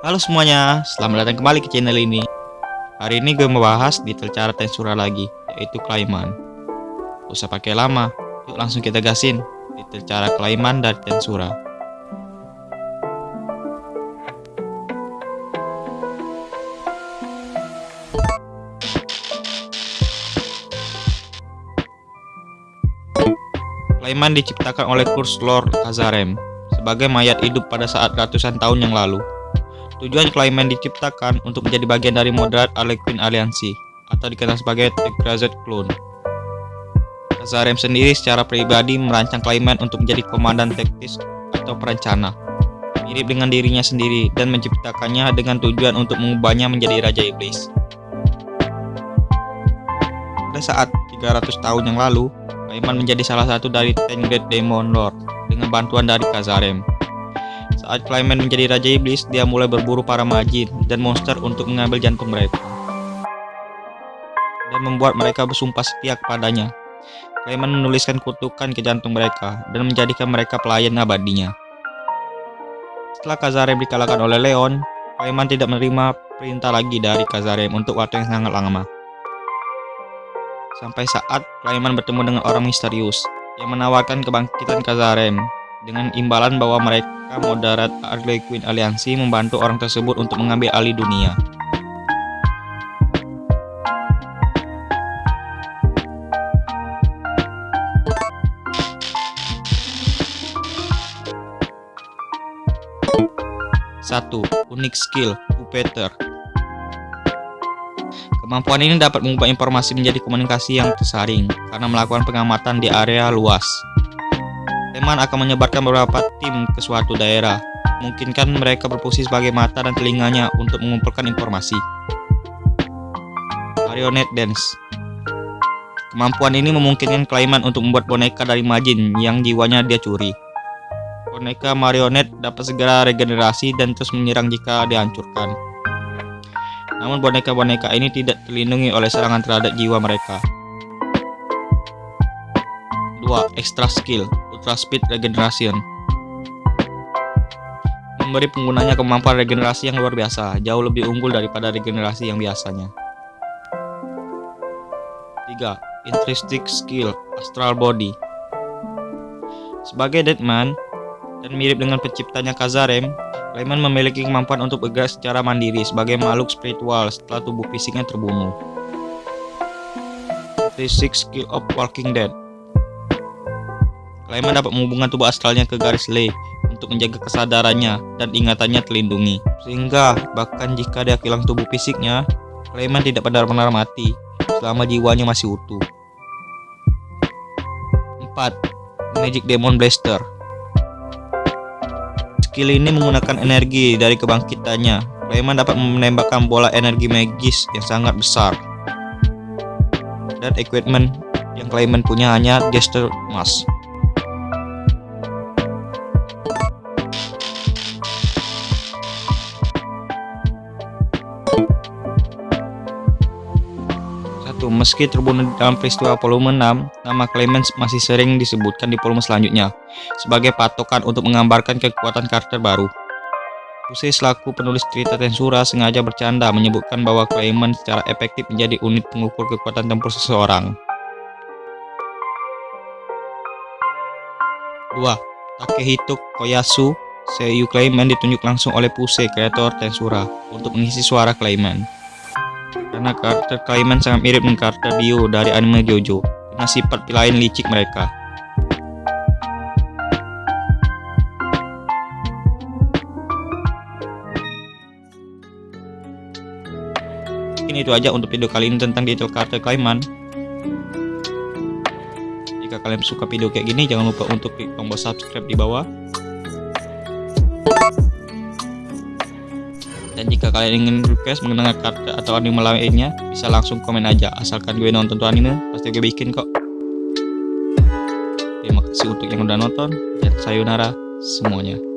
Halo semuanya, selamat datang kembali ke channel ini. Hari ini gue membahas detail cara tensura lagi, yaitu Clayman. Usah pakai lama, yuk langsung kita gasin detail cara Clayman dan tensura. Clayman diciptakan oleh Kurs Lord Kazarem sebagai mayat hidup pada saat ratusan tahun yang lalu. Tujuan Clayman diciptakan untuk menjadi bagian dari moderat Harlequin Aliansi atau dikenal sebagai The Grazed Clone. Kazarem sendiri secara pribadi merancang Clayman untuk menjadi komandan taktis atau perencana, mirip dengan dirinya sendiri dan menciptakannya dengan tujuan untuk mengubahnya menjadi Raja Iblis. Pada saat 300 tahun yang lalu, Clayman menjadi salah satu dari Ten Great Demon Lord dengan bantuan dari Kazarem. Clayman menjadi Raja Iblis, dia mulai berburu para majin dan monster untuk mengambil jantung mereka. Dan membuat mereka bersumpah setia kepadanya. Clayman menuliskan kutukan ke jantung mereka dan menjadikan mereka pelayan abadinya. Setelah Kazarem dikalahkan oleh Leon, Clayman tidak menerima perintah lagi dari Kazarem untuk waktu yang sangat lama. Sampai saat Clayman bertemu dengan orang misterius yang menawarkan kebangkitan Kazarem dengan imbalan bahwa mereka moderat Harlequin Aliansi membantu orang tersebut untuk mengambil alih dunia. Satu, unik skill, Pupeter. Kemampuan ini dapat mengubah informasi menjadi komunikasi yang tersaring karena melakukan pengamatan di area luas. Teman akan menyebarkan beberapa tim ke suatu daerah. Mungkinkan mereka berfungsi sebagai mata dan telinganya untuk mengumpulkan informasi. Marionette Dance Kemampuan ini memungkinkan Clayman untuk membuat boneka dari majin yang jiwanya dia curi. Boneka marionette dapat segera regenerasi dan terus menyerang jika dihancurkan. Namun boneka-boneka ini tidak terlindungi oleh serangan terhadap jiwa mereka. 2. Extra Skill Ultra Speed Regeneration Memberi penggunanya kemampuan regenerasi yang luar biasa, jauh lebih unggul daripada regenerasi yang biasanya. 3. Intrinsic Skill Astral Body Sebagai Deadman, dan mirip dengan penciptanya Kazarem, Clayman memiliki kemampuan untuk bergerak secara mandiri sebagai makhluk spiritual setelah tubuh fisiknya terbunuh. Six Skill of Walking Dead Clayman dapat menghubungkan tubuh astralnya ke garis ley untuk menjaga kesadarannya dan ingatannya terlindungi. Sehingga bahkan jika dia hilang tubuh fisiknya, Clayman tidak benar-benar mati selama jiwanya masih utuh. 4. Magic Demon Blaster Skill ini menggunakan energi dari kebangkitannya. Clayman dapat menembakkan bola energi magis yang sangat besar. Dan equipment yang Clayman punya hanya Gesture Mask. Meski terbunuh dalam peristiwa volume 6, nama Clemens masih sering disebutkan di volume selanjutnya, sebagai patokan untuk menggambarkan kekuatan karakter baru. Puse selaku penulis cerita Tensura sengaja bercanda menyebutkan bahwa Clemens secara efektif menjadi unit pengukur kekuatan tempur seseorang. 2. Takehito Koyasu Seiyu Clayman ditunjuk langsung oleh Puse, kreator Tensura, untuk mengisi suara Clayman karena karakter Clayman sangat mirip dengan karakter Dio dari anime Jojo dengan sifat lain licik mereka. Mungkin itu aja untuk video kali ini tentang detail karakter Clayman. Jika kalian suka video kayak gini, jangan lupa untuk klik tombol subscribe di bawah Dan jika kalian ingin request mengenai karakter atau anime lainnya, bisa langsung komen aja. Asalkan gue nonton tuh anime, pasti gue bikin kok. Terima kasih untuk yang udah nonton, dan sayonara semuanya.